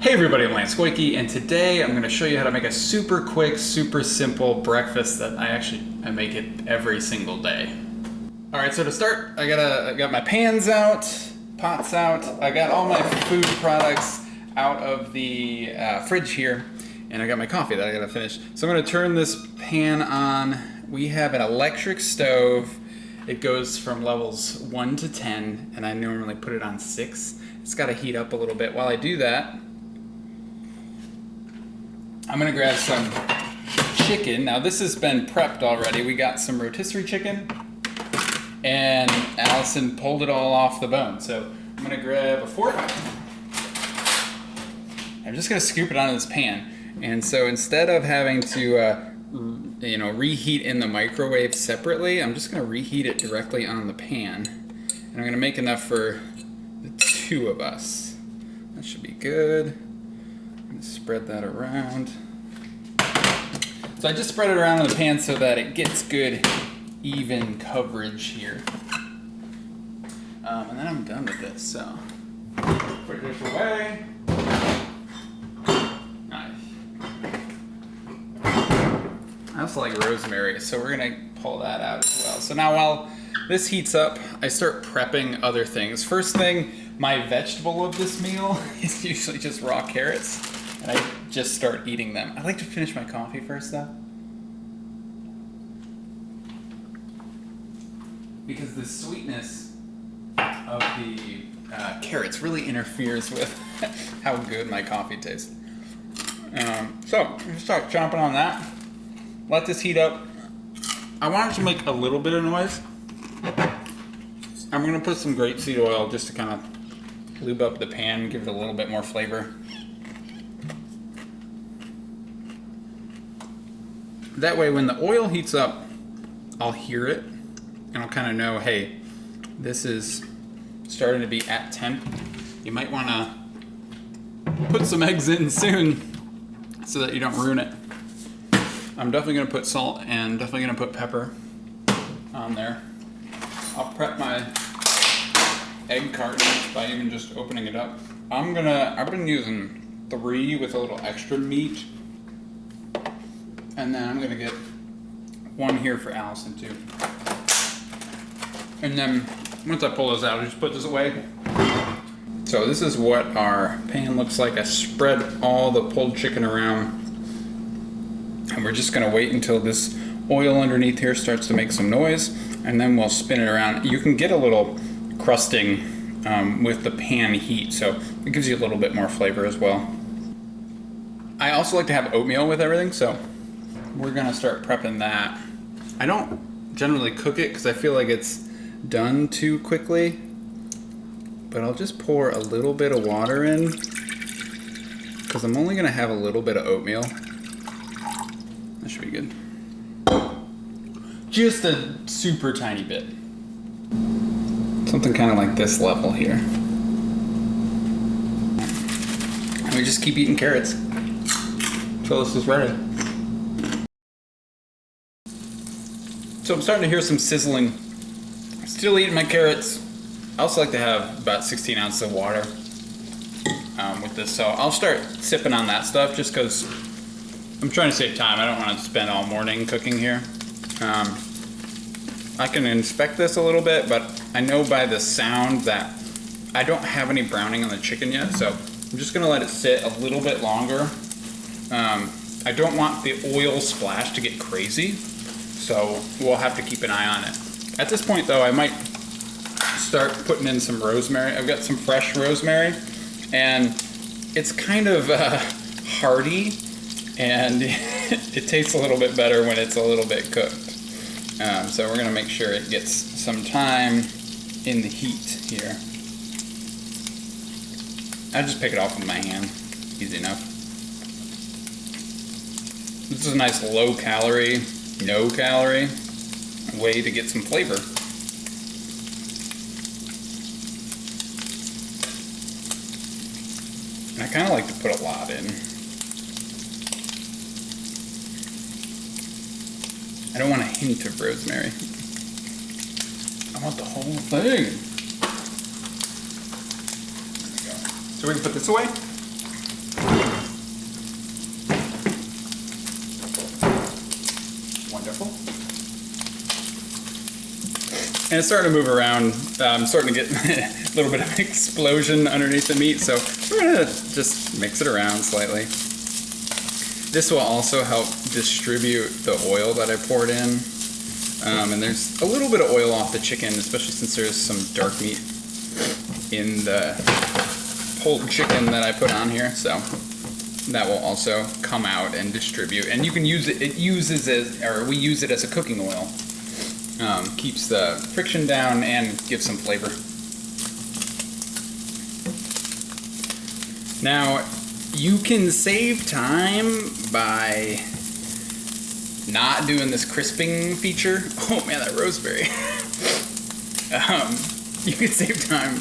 Hey everybody, I'm Lance Goyke, and today I'm going to show you how to make a super quick, super simple breakfast that I actually I make it every single day. All right, so to start, I got I got my pans out, pots out. I got all my food products out of the uh, fridge here, and I got my coffee that I got to finish. So I'm going to turn this pan on. We have an electric stove. It goes from levels 1 to 10, and I normally put it on 6. It's got to heat up a little bit. While I do that, I'm gonna grab some chicken. Now this has been prepped already. We got some rotisserie chicken and Allison pulled it all off the bone. So I'm gonna grab a fork. I'm just gonna scoop it onto this pan. And so instead of having to, uh, you know, reheat in the microwave separately, I'm just gonna reheat it directly on the pan. And I'm gonna make enough for the two of us. That should be good spread that around. So I just spread it around in the pan so that it gets good even coverage here. Um, and then I'm done with this, so put this away. Nice. I also like rosemary, so we're gonna pull that out as well. So now while this heats up, I start prepping other things. First thing, my vegetable of this meal is usually just raw carrots and I just start eating them. I like to finish my coffee first though. Because the sweetness of the uh, carrots really interferes with how good my coffee tastes. Um, so, start chomping on that. Let this heat up. I want it to make a little bit of noise. I'm gonna put some grapeseed oil just to kind of lube up the pan, give it a little bit more flavor. That way when the oil heats up, I'll hear it and I'll kind of know, hey, this is starting to be at temp. You might want to put some eggs in soon so that you don't ruin it. I'm definitely going to put salt and definitely going to put pepper on there. I'll prep my egg carton by even just opening it up. I'm gonna, I've been using three with a little extra meat and then I'm gonna get one here for Allison too. And then once I pull those out, I just put this away. So this is what our pan looks like. I spread all the pulled chicken around. And we're just gonna wait until this oil underneath here starts to make some noise and then we'll spin it around. You can get a little crusting um, with the pan heat, so it gives you a little bit more flavor as well. I also like to have oatmeal with everything, so we're gonna start prepping that. I don't generally cook it because I feel like it's done too quickly, but I'll just pour a little bit of water in because I'm only gonna have a little bit of oatmeal. That should be good. Just a super tiny bit. Something kind of like this level here. And we just keep eating carrots until this is ready. So I'm starting to hear some sizzling. Still eating my carrots. I also like to have about 16 ounces of water um, with this. So I'll start sipping on that stuff just because I'm trying to save time. I don't want to spend all morning cooking here. Um, I can inspect this a little bit, but I know by the sound that I don't have any browning on the chicken yet. So I'm just going to let it sit a little bit longer. Um, I don't want the oil splash to get crazy so we'll have to keep an eye on it. At this point though, I might start putting in some rosemary. I've got some fresh rosemary and it's kind of uh, hearty and it tastes a little bit better when it's a little bit cooked. Um, so we're gonna make sure it gets some time in the heat here. I just pick it off with my hand, easy enough. This is a nice low calorie no calorie way to get some flavor. And I kind of like to put a lot in. I don't want a hint of rosemary. I want the whole thing. So we can put this away. And it's starting to move around. I'm starting to get a little bit of explosion underneath the meat, so we're gonna just mix it around slightly. This will also help distribute the oil that I poured in. Um, and there's a little bit of oil off the chicken, especially since there's some dark meat in the pulled chicken that I put on here. So that will also come out and distribute. And you can use it, it uses it, or we use it as a cooking oil. Um, keeps the friction down and gives some flavor. Now, you can save time by not doing this crisping feature. Oh man, that rosemary. um, you can save time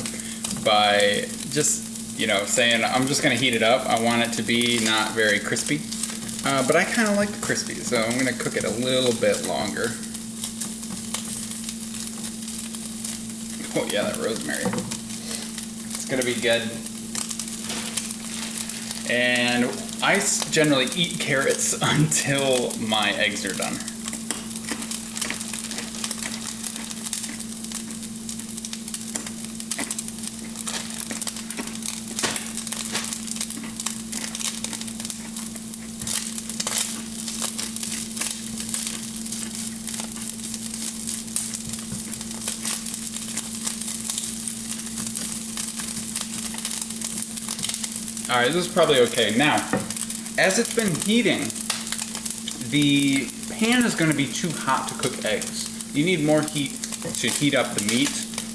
by just, you know, saying, I'm just gonna heat it up. I want it to be not very crispy. Uh, but I kind of like the crispy, so I'm gonna cook it a little bit longer. Oh yeah, that rosemary. It's gonna be good. And I generally eat carrots until my eggs are done. All right, this is probably okay. Now, as it's been heating, the pan is going to be too hot to cook eggs. You need more heat to heat up the meat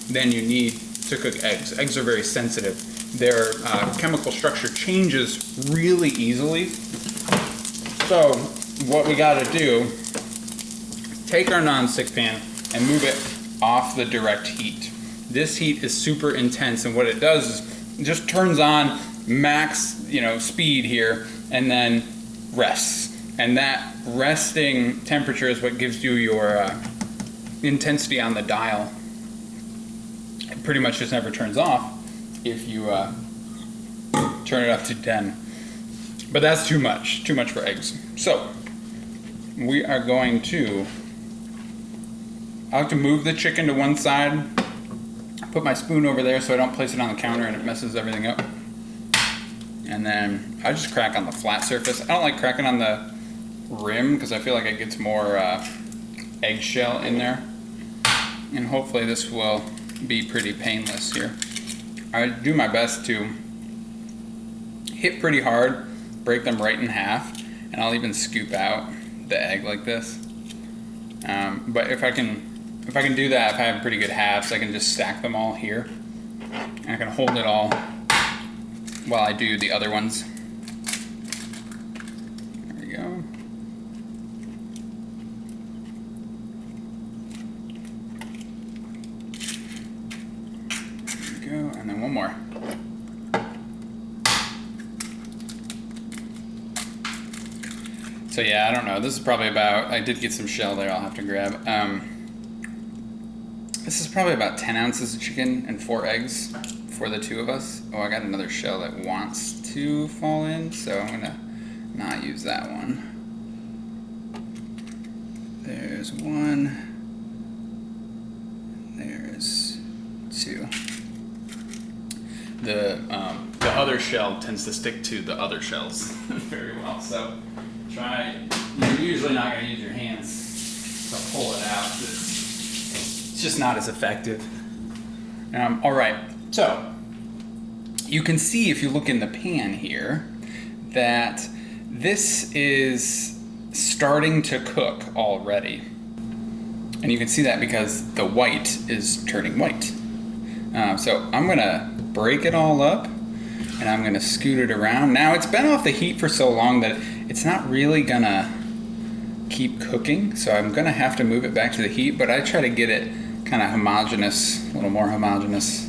than you need to cook eggs. Eggs are very sensitive. Their uh, chemical structure changes really easily. So, what we got to do, take our non-stick pan and move it off the direct heat. This heat is super intense, and what it does is just turns on max, you know, speed here, and then rests. And that resting temperature is what gives you your uh, intensity on the dial. It pretty much just never turns off if you uh, turn it up to 10. But that's too much, too much for eggs. So, we are going to, I like to move the chicken to one side, put my spoon over there so I don't place it on the counter and it messes everything up. And then I just crack on the flat surface. I don't like cracking on the rim because I feel like it gets more uh, eggshell in there. And hopefully this will be pretty painless here. I do my best to hit pretty hard, break them right in half, and I'll even scoop out the egg like this. Um, but if I can, if I can do that, if I have pretty good halves, I can just stack them all here. And I can hold it all while I do the other ones. There we go. There we go, and then one more. So yeah, I don't know. This is probably about, I did get some shell there I'll have to grab. Um, this is probably about 10 ounces of chicken and four eggs for the two of us. Oh, I got another shell that wants to fall in, so I'm gonna not use that one. There's one. There's two. The um, the other shell tends to stick to the other shells very well. So try. You're usually not gonna use your hands to pull it out. Just not as effective. Um, all right. So, you can see if you look in the pan here that this is starting to cook already. And you can see that because the white is turning white. Uh, so I'm gonna break it all up and I'm gonna scoot it around. Now it's been off the heat for so long that it's not really gonna keep cooking. So I'm gonna have to move it back to the heat, but I try to get it kind of homogeneous, a little more homogeneous.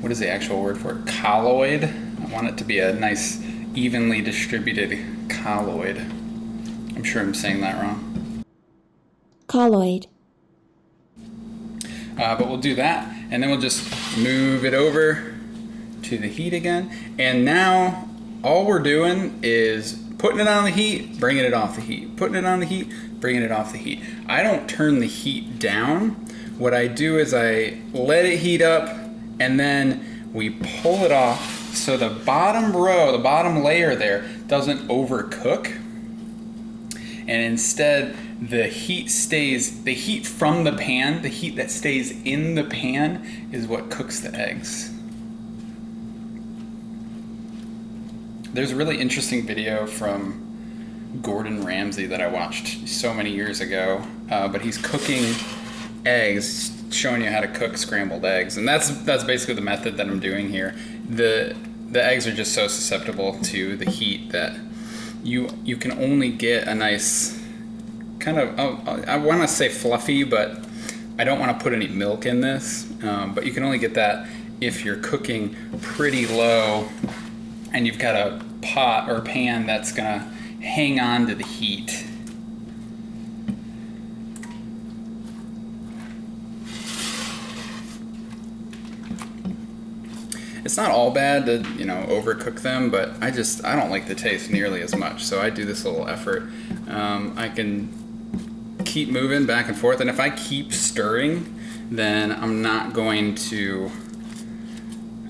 What is the actual word for it? Colloid. I want it to be a nice, evenly distributed colloid. I'm sure I'm saying that wrong. Colloid. Uh, but we'll do that, and then we'll just move it over to the heat again. And now all we're doing is putting it on the heat, bringing it off the heat, putting it on the heat, bringing it off the heat. I don't turn the heat down. What I do is I let it heat up and then we pull it off so the bottom row, the bottom layer there doesn't overcook. And instead the heat stays, the heat from the pan, the heat that stays in the pan is what cooks the eggs. There's a really interesting video from Gordon Ramsay that I watched so many years ago, uh, but he's cooking eggs, showing you how to cook scrambled eggs, and that's that's basically the method that I'm doing here. the The eggs are just so susceptible to the heat that you you can only get a nice kind of oh, I want to say fluffy, but I don't want to put any milk in this. Um, but you can only get that if you're cooking pretty low and you've got a pot or pan that's gonna hang on to the heat. It's not all bad to, you know, overcook them, but I just, I don't like the taste nearly as much. So I do this little effort. Um, I can keep moving back and forth, and if I keep stirring, then I'm not going to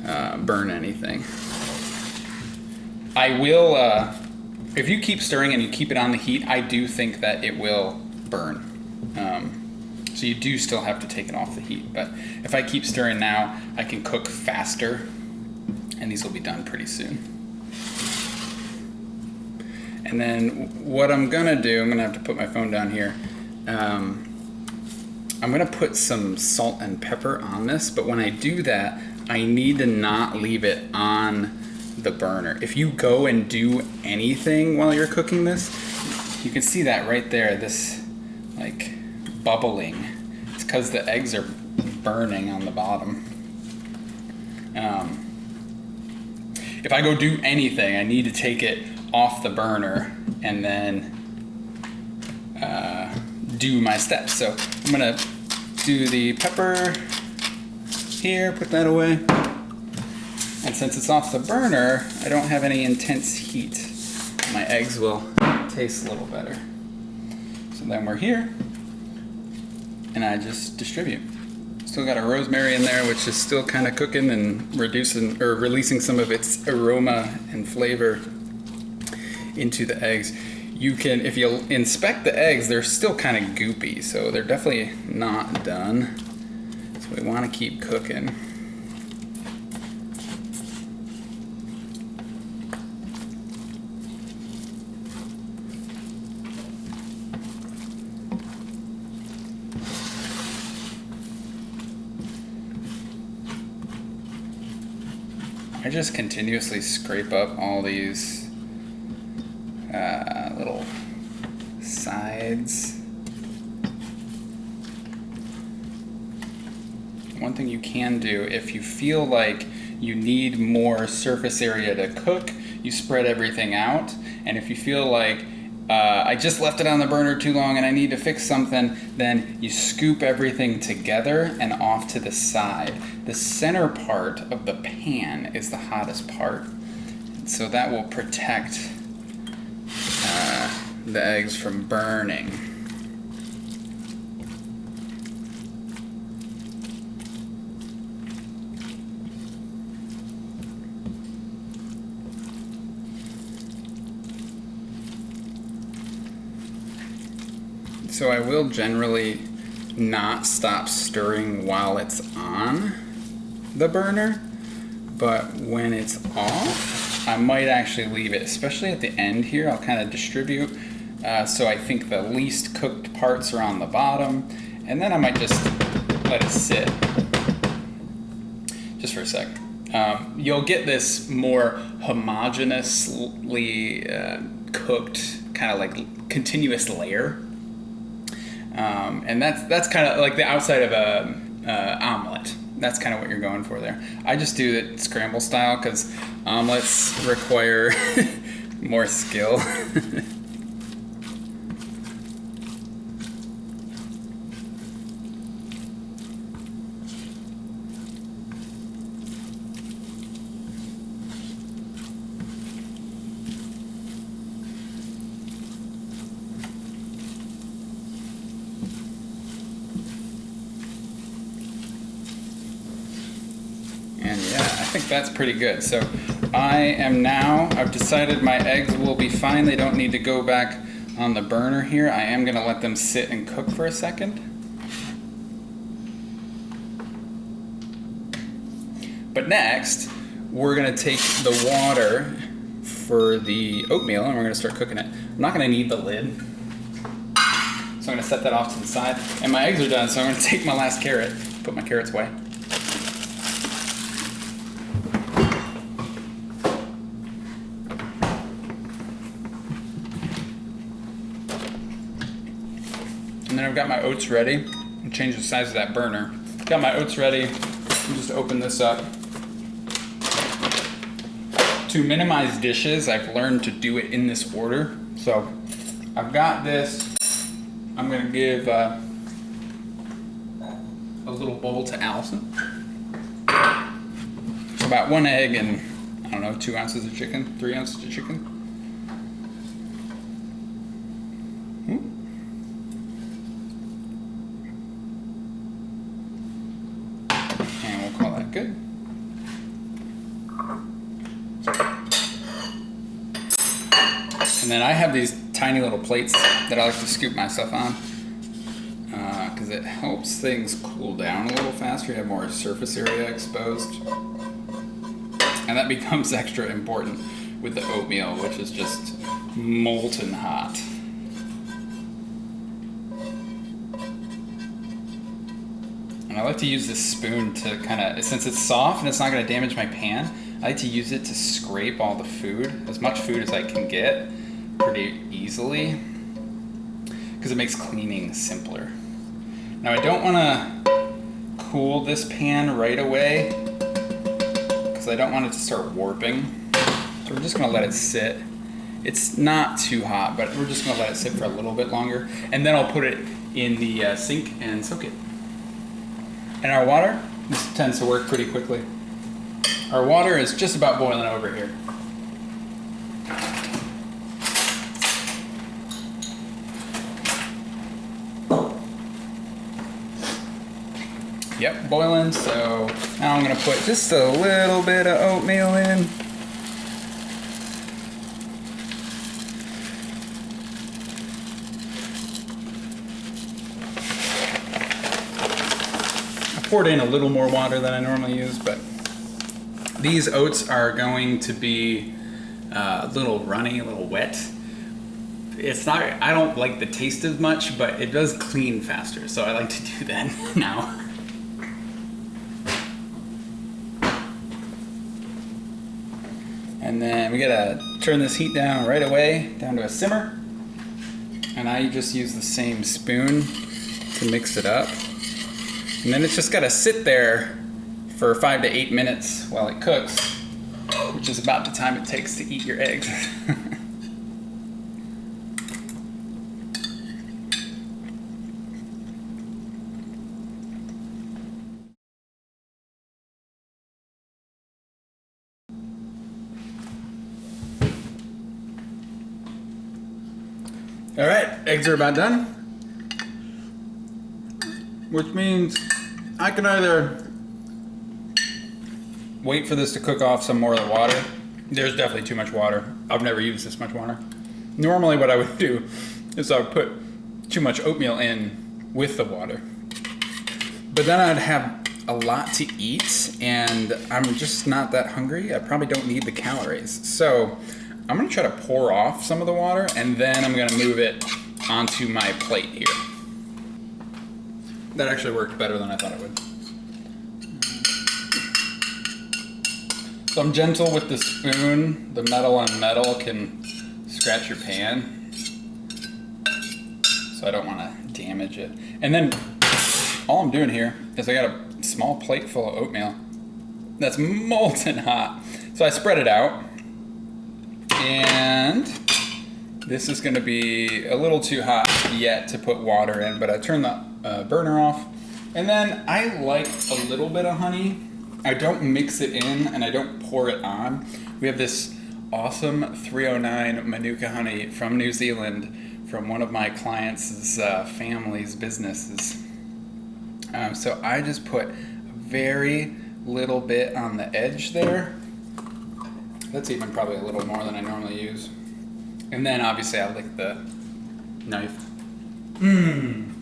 uh, burn anything. I will, uh, if you keep stirring and you keep it on the heat, I do think that it will burn. Um, so you do still have to take it off the heat. But if I keep stirring now, I can cook faster and these will be done pretty soon. And then what I'm gonna do, I'm gonna have to put my phone down here. Um, I'm gonna put some salt and pepper on this, but when I do that, I need to not leave it on the burner. If you go and do anything while you're cooking this, you can see that right there, this like bubbling. It's because the eggs are burning on the bottom. Um, if I go do anything, I need to take it off the burner and then uh, do my steps. So I'm gonna do the pepper here, put that away. And since it's off the burner, I don't have any intense heat. My eggs will taste a little better. So then we're here, and I just distribute. Still got a rosemary in there, which is still kind of cooking and reducing or releasing some of its aroma and flavor into the eggs. You can, if you inspect the eggs, they're still kind of goopy, so they're definitely not done. So we want to keep cooking. Just continuously scrape up all these uh, little sides. One thing you can do if you feel like you need more surface area to cook, you spread everything out. And if you feel like uh, I just left it on the burner too long and I need to fix something, then you scoop everything together and off to the side. The center part of the pan is the hottest part. So that will protect uh, the eggs from burning. So I will generally not stop stirring while it's on the burner, but when it's off, I might actually leave it, especially at the end here. I'll kind of distribute uh, so I think the least cooked parts are on the bottom, and then I might just let it sit just for a sec. Um, you'll get this more homogeneously uh, cooked, kind of like continuous layer um, and that's that's kind of like the outside of a uh, omelet. That's kind of what you're going for there. I just do it scramble style because omelets require more skill. think that's pretty good. So I am now, I've decided my eggs will be fine. They don't need to go back on the burner here. I am gonna let them sit and cook for a second. But next, we're gonna take the water for the oatmeal and we're gonna start cooking it. I'm not gonna need the lid. So I'm gonna set that off to the side. And my eggs are done, so I'm gonna take my last carrot, put my carrots away. Got my oats ready. Change the size of that burner. Got my oats ready. I'll just open this up. To minimize dishes, I've learned to do it in this order. So I've got this. I'm gonna give uh, a little bowl to Allison. About one egg and I don't know, two ounces of chicken, three ounces of chicken. Hmm. And we'll call that good. And then I have these tiny little plates that I like to scoop my stuff on uh, because it helps things cool down a little faster. You have more surface area exposed. And that becomes extra important with the oatmeal, which is just molten hot. And I like to use this spoon to kind of, since it's soft and it's not going to damage my pan, I like to use it to scrape all the food, as much food as I can get, pretty easily, because it makes cleaning simpler. Now I don't want to cool this pan right away, because I don't want it to start warping. So we're just going to let it sit. It's not too hot, but we're just going to let it sit for a little bit longer, and then I'll put it in the uh, sink and soak it. And our water, this tends to work pretty quickly. Our water is just about boiling over here. Yep, boiling, so now I'm gonna put just a little bit of oatmeal in. I poured in a little more water than I normally use, but these oats are going to be uh, a little runny, a little wet. It's not, I don't like the taste as much, but it does clean faster, so I like to do that now. And then we gotta turn this heat down right away, down to a simmer. And I just use the same spoon to mix it up. And then it's just gotta sit there for five to eight minutes while it cooks, which is about the time it takes to eat your eggs. All right, eggs are about done. Which means I can either wait for this to cook off some more of the water. There's definitely too much water. I've never used this much water. Normally what I would do is I would put too much oatmeal in with the water. But then I'd have a lot to eat and I'm just not that hungry. I probably don't need the calories. So I'm gonna try to pour off some of the water and then I'm gonna move it onto my plate here. That actually worked better than I thought it would. So I'm gentle with the spoon. The metal on metal can scratch your pan. So I don't wanna damage it. And then all I'm doing here is I got a small plate full of oatmeal that's molten hot. So I spread it out and this is gonna be a little too hot yet to put water in, but I turn the uh, burner off. And then I like a little bit of honey. I don't mix it in and I don't pour it on. We have this awesome 309 Manuka honey from New Zealand from one of my clients' uh, family's businesses. Um, so I just put a very little bit on the edge there. That's even probably a little more than I normally use. And then obviously I lick the knife. Mmm.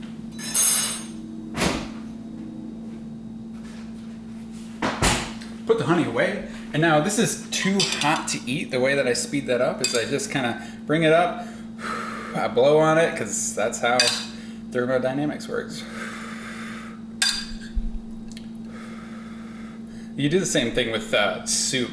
Put the honey away. And now this is too hot to eat. The way that I speed that up is I just kind of bring it up, I blow on it because that's how thermodynamics works. You do the same thing with uh, soup.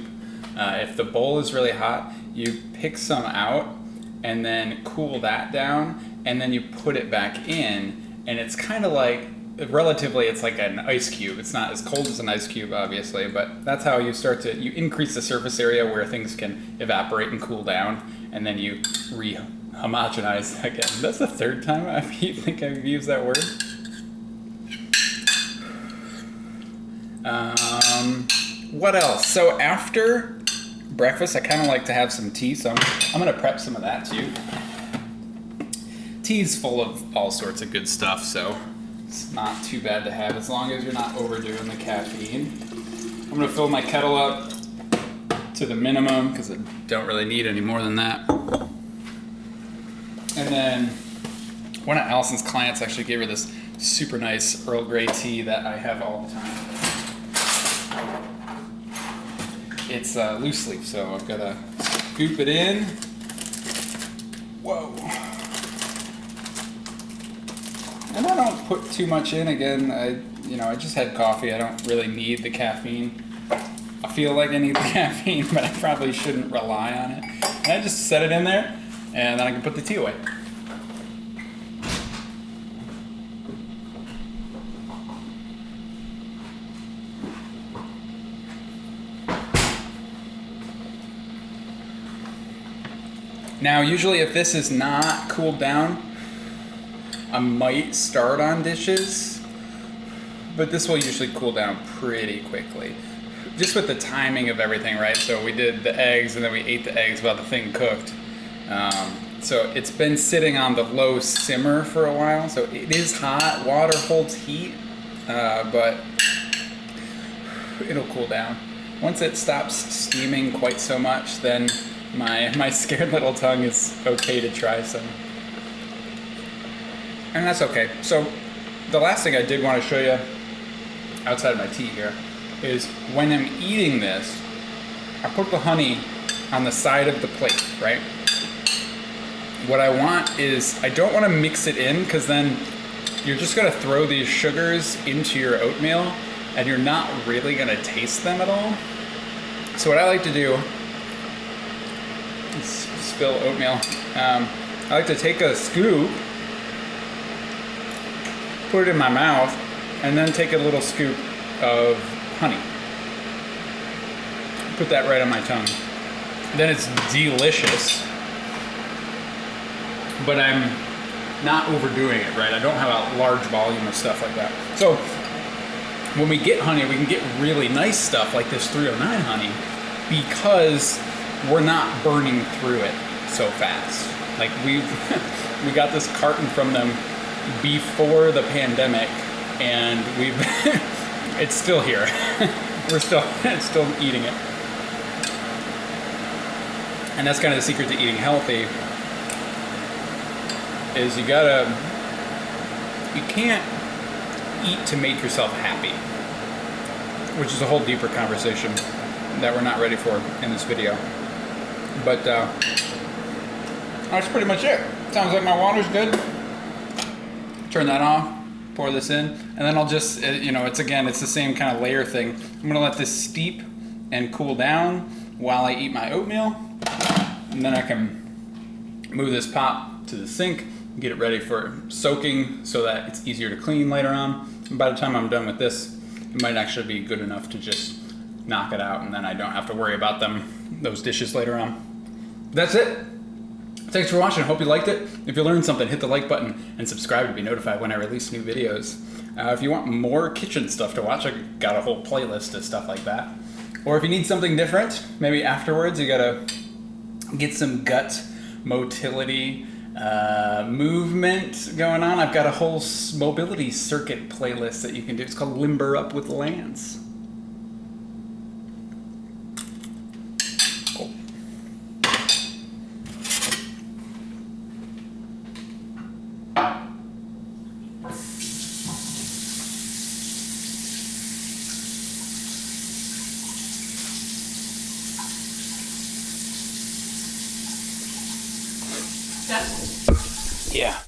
Uh, if the bowl is really hot, you pick some out and then cool that down, and then you put it back in, and it's kind of like relatively it's like an ice cube. It's not as cold as an ice cube obviously but that's how you start to you increase the surface area where things can evaporate and cool down and then you re-homogenize again. That's the third time i think i've used that word? Um, what else? So after breakfast i kind of like to have some tea so i'm, I'm going to prep some of that too tea's full of all sorts of good stuff so it's not too bad to have as long as you're not overdoing the caffeine. I'm gonna fill my kettle up to the minimum because I don't really need any more than that. And then one of Allison's clients actually gave her this super nice Earl Grey tea that I have all the time. It's uh, loose leaf, so I've got to scoop it in. Whoa. And I don't put too much in. Again, I you know I just had coffee. I don't really need the caffeine. I feel like I need the caffeine, but I probably shouldn't rely on it. And I just set it in there, and then I can put the tea away. Now, usually if this is not cooled down, I might start on dishes, but this will usually cool down pretty quickly. Just with the timing of everything, right? So we did the eggs and then we ate the eggs while the thing cooked. Um, so it's been sitting on the low simmer for a while. So it is hot. Water holds heat, uh, but it'll cool down. Once it stops steaming quite so much, then my, my scared little tongue is okay to try some and that's okay. So the last thing I did want to show you outside of my tea here is when I'm eating this, I put the honey on the side of the plate, right? What I want is, I don't want to mix it in because then you're just going to throw these sugars into your oatmeal and you're not really going to taste them at all. So what I like to do, spill oatmeal, um, I like to take a scoop put it in my mouth, and then take a little scoop of honey. Put that right on my tongue. Then it's delicious, but I'm not overdoing it, right? I don't have a large volume of stuff like that. So when we get honey, we can get really nice stuff like this 309 honey because we're not burning through it so fast. Like we've we got this carton from them before the pandemic, and we've it's still here. We're still still eating it, and that's kind of the secret to eating healthy. Is you gotta you can't eat to make yourself happy, which is a whole deeper conversation that we're not ready for in this video. But uh, that's pretty much it. Sounds like my water's good turn that off, pour this in, and then I'll just, you know, it's again, it's the same kind of layer thing. I'm gonna let this steep and cool down while I eat my oatmeal, and then I can move this pot to the sink, get it ready for soaking so that it's easier to clean later on. And by the time I'm done with this, it might actually be good enough to just knock it out and then I don't have to worry about them, those dishes later on. That's it. Thanks for watching. Hope you liked it. If you learned something, hit the like button and subscribe to be notified when I release new videos. Uh, if you want more kitchen stuff to watch, I got a whole playlist of stuff like that. Or if you need something different, maybe afterwards you gotta get some gut motility uh, movement going on. I've got a whole mobility circuit playlist that you can do. It's called Limber Up with Lance.